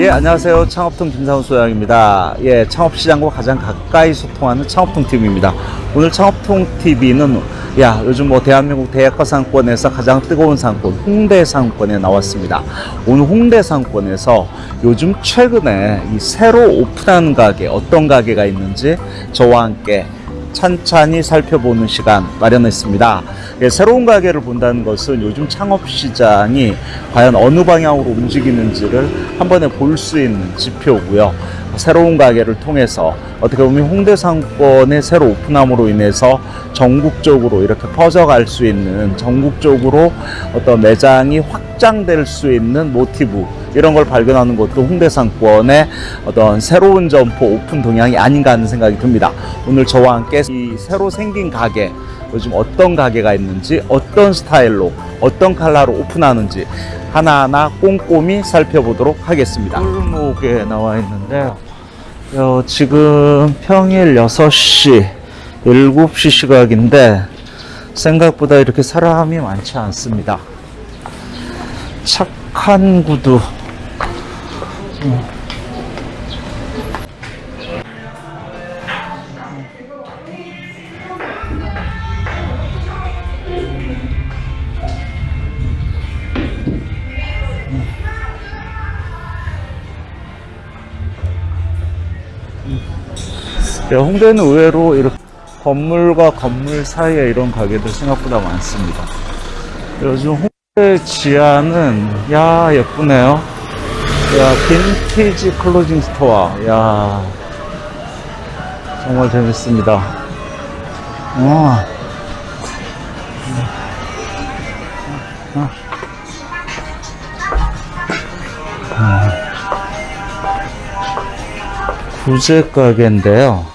예, 안녕하세요. 창업통 김상훈 소장입니다. 예, 창업시장과 가장 가까이 소통하는 창업통 TV입니다. 오늘 창업통 TV는 야, 요즘 뭐 대한민국 대학가 상권에서 가장 뜨거운 상권, 홍대 상권에 나왔습니다. 오늘 홍대 상권에서 요즘 최근에 이 새로 오픈한 가게, 어떤 가게가 있는지 저와 함께 찬찬히 살펴보는 시간 마련했습니다. 예, 새로운 가게를 본다는 것은 요즘 창업 시장이 과연 어느 방향으로 움직이는지를 한 번에 볼 수 있는 지표고요. 새로운 가게를 통해서 어떻게 보면 홍대 상권의 새로 오픈함으로 인해서 전국적으로 이렇게 퍼져갈 수 있는 전국적으로 어떤 매장이 확장될 수 있는 모티브 이런 걸 발견하는 것도 홍대 상권의 어떤 새로운 점포 오픈 동향이 아닌가 하는 생각이 듭니다. 오늘 저와 함께 이 새로 생긴 가게 요즘 어떤 가게가 있는지 어떤 스타일로 어떤 컬러로 오픈하는지 하나하나 꼼꼼히 살펴보도록 하겠습니다. 골목에 나와 있는데요. 어, 지금 평일 6시, 7시 시각인데 생각보다 이렇게 사람이 많지 않습니다. 착한 구두. 음. 네, 홍대는 의외로 이렇게 건물과 건물 사이에 이런 가게들 생각보다 많습니다. 요즘 홍대 지하는 야 예쁘네요. 야 vintage clothing store. 야 정말 재밌습니다. 와. 아. 아. 구제 가게인데요.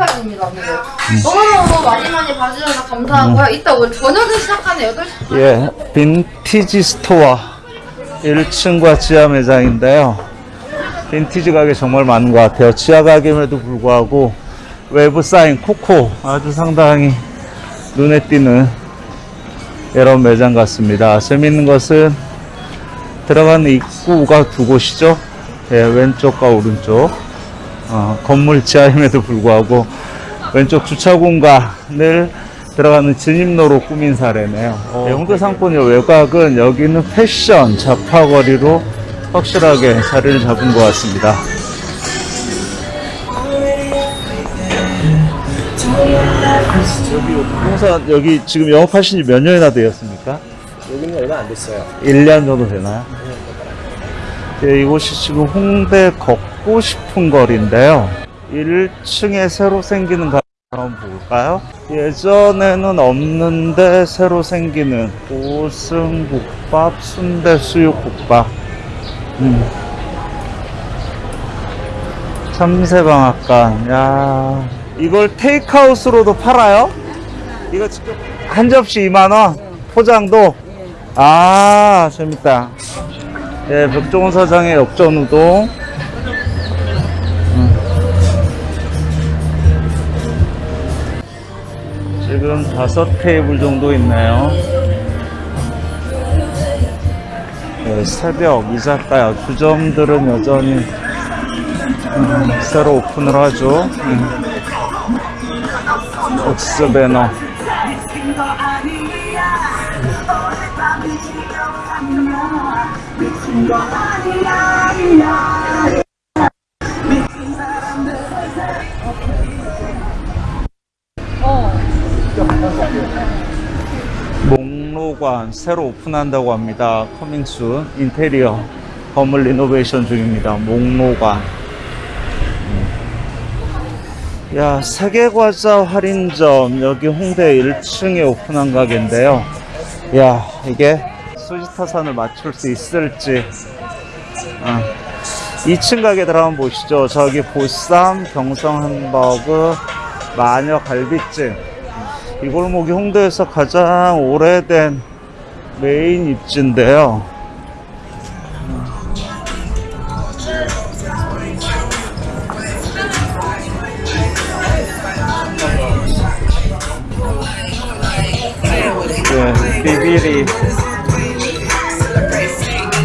오늘 여기까지입니다. 오늘. 너무너무 많이 많이 봐주셔서 감사하고요. 이따 오늘 저녁에 시작하는 8시 예, vintage store 1층과 지하 매장인데요. 빈티지 가게 정말 많은 것 같아요. 지하 가게임에도 불구하고 외부 사인 코코 아주 상당히 눈에 띄는 이런 매장 같습니다. 재밌는 것은 들어가는 입구가 두 곳이죠. 예, 왼쪽과 오른쪽. 어, 건물 지하임에도 불구하고 왼쪽 주차 공간을 들어가는 진입로로 꾸민 사례네요. 네, 홍대 상권의 외곽은 여기는 패션 잡화거리로 확실하게 자리를 잡은 것 같습니다. 여기 홍사 여기 지금 영업하신 지 몇 년이나 되었습니까? 여기는 얼마 안 됐어요. 1년 정도 되나요? 네, 이곳이 지금 홍대 걷고 싶은 거리인데요. 1층에 새로 생기는 가게 한번 볼까요? 예전에는 없는데 새로 생기는 오승국밥, 순대 수육국밥. 음. 참새방앗간. 야, 이걸 테이크아웃으로도 팔아요? 이거 지금 한 접시 2만 원. 포장도. 아, 재밌다. 예, 벽종원 사장의 역전 우동. 음. 지금 다섯 테이블 정도 있네요. 예, 새벽 이자카야 주점들은 여전히 음, 새로 오픈을 하죠. 음. 옥스 배너. 목로관 새로 오픈한다고 합니다. 커밍순 인테리어 건물 리노베이션 중입니다. 목로관. 음. 야 세계과자 할인점 여기 홍대 1층에 오픈한 가게인데요. 야 이게 수지타산을 맞출 수 있을지 어, 2층 가게 들어가면 보시죠. 저기 보쌈, 경성 햄버거, 마녀 갈비찜. 이 골목이 홍대에서 가장 오래된 메인 입지인데요. 비비리.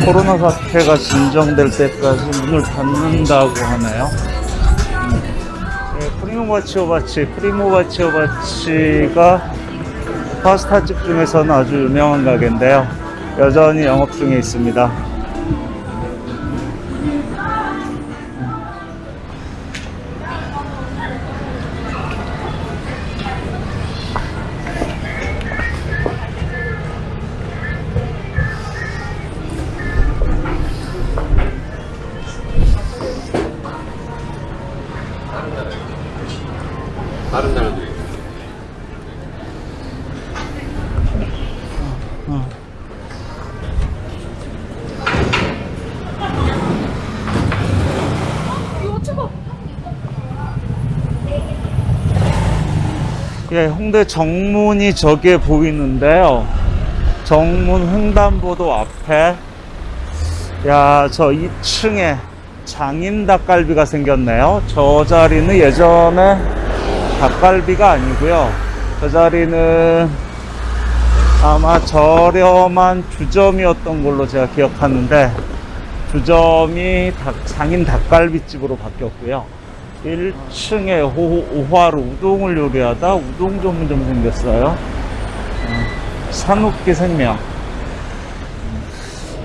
코로나 사태가 진정될 때까지 문을 닫는다고 하네요. 네, 프리모바치오바치, 프리모바치오바치가 파스타집 중에서는 아주 유명한 가게인데요. 여전히 영업 중에 있습니다. 예, 홍대 정문이 저기에 보이는데요. 정문 횡단보도 앞에 야, 저 2층에 장인 닭갈비가 생겼네요. 저 자리는 예전에 닭갈비가 아니고요. 저 자리는 아마 저렴한 주점이었던 걸로 제가 기억하는데 주점이 닭- 장인 닭갈비집으로 바뀌었고요. 1층에 오화로 우동을 요리하다 우동 전문점 생겼어요. 어, 산옥기 생명.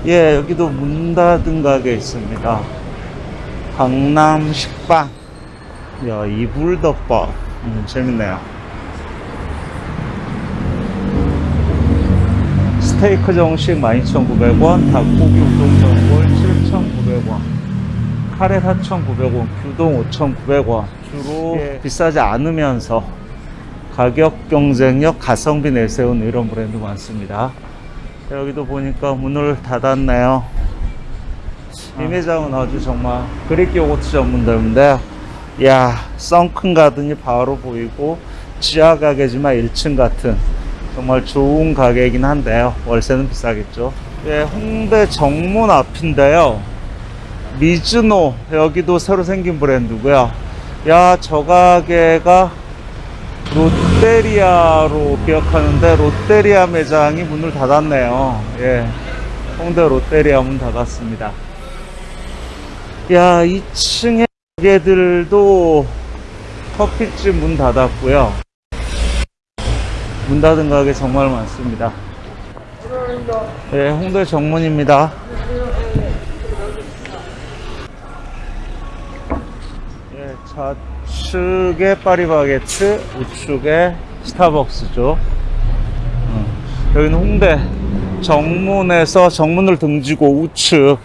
예, 여기도 문 닫은 가게 있습니다. 강남 식빵. 야, 이불덮밥. 음, 재밌네요. 스테이크 정식 12,900원, 닭고기 우동 전골 7,900원, 카레 4,900원, 규동 5,900원. 주로 비싸지 않으면서 가격 경쟁력, 가성비 내세우는 이런 브랜드 많습니다. 여기도 보니까 문을 닫았네요. 이 매장은 아주 정말 그릭 요거트 전문점인데요. 야, 썬큰 가든이 바로 보이고 지하 가게지만 1층 같은 정말 좋은 가게이긴 한데요. 월세는 비싸겠죠. 예, 홍대 정문 앞인데요. 미즈노 여기도 새로 생긴 브랜드고요. 야, 저 가게가 롯데리아로 기억하는데 롯데리아 매장이 문을 닫았네요. 예. 홍대 롯데리아 문 닫았습니다. 야, 2층에 가게들도 커피집 문 닫았고요. 문 닫은 가게 정말 많습니다. 예, 홍대 정문입니다. 예, 좌측에 파리바게트, 우측에 스타벅스죠. 어, 여기는 홍대 정문에서 정문을 등지고 우측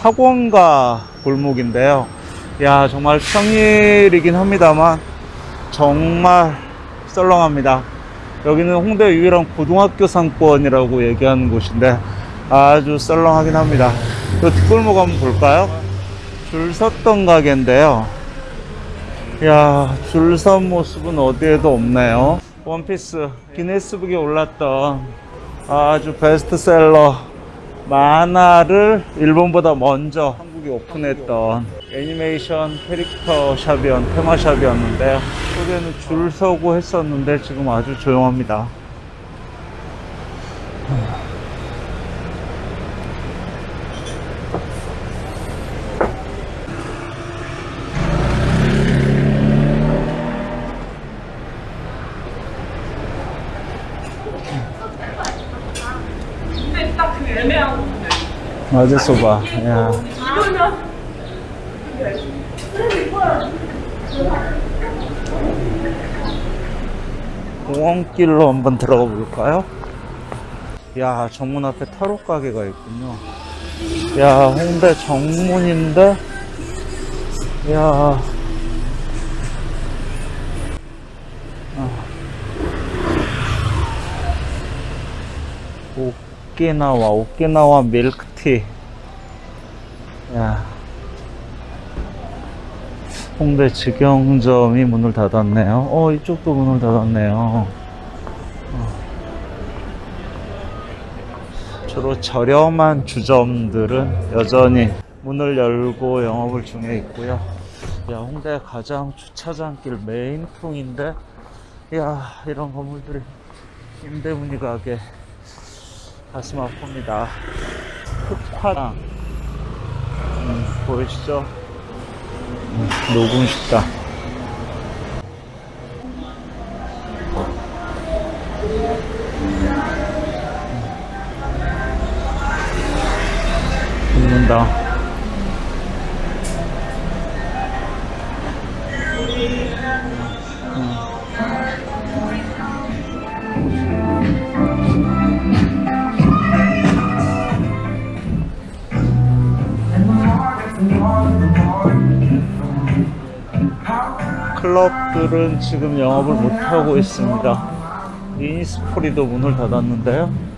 학원가 골목인데요. 야, 정말 평일이긴 합니다만 정말 썰렁합니다. 여기는 홍대 유일한 고등학교 상권이라고 얘기하는 곳인데 아주 썰렁하긴 합니다. 이 뒷골목 한번 볼까요? 줄 섰던 가게인데요. 야, 줄 선 모습은 어디에도 없네요. 원피스 기네스북에 올랐던 아주 베스트셀러 만화를 일본보다 먼저 한국에 오픈했던 애니메이션 캐릭터 샵이었, 테마 샵이었는데요. 그때는 줄 서고 했었는데 지금 아주 조용합니다. 맞아, 소바. 야. 공원길로 한번 들어가 볼까요? 야, 정문 앞에 타로 가게가 있군요. 야, 홍대 정문인데, 야. 아. 오키나와, 오키나와 밀크 티. 야. 홍대 직영점이 문을 닫았네요. 어, 이쪽도 문을 닫았네요. 어. 주로 저렴한 주점들은 여전히 문을 열고 영업을 중에 있고요. 야, 홍대 가장 주차장길 메인풍인데, 야, 이런 건물들이 임대 문의가게 가슴 아픕니다. 흑화당. 음, 보이시죠? 음, 녹음 식당. 죽는다. 클럽들은 지금 영업을 못하고 있습니다. 이니스프리도 문을 닫았는데요.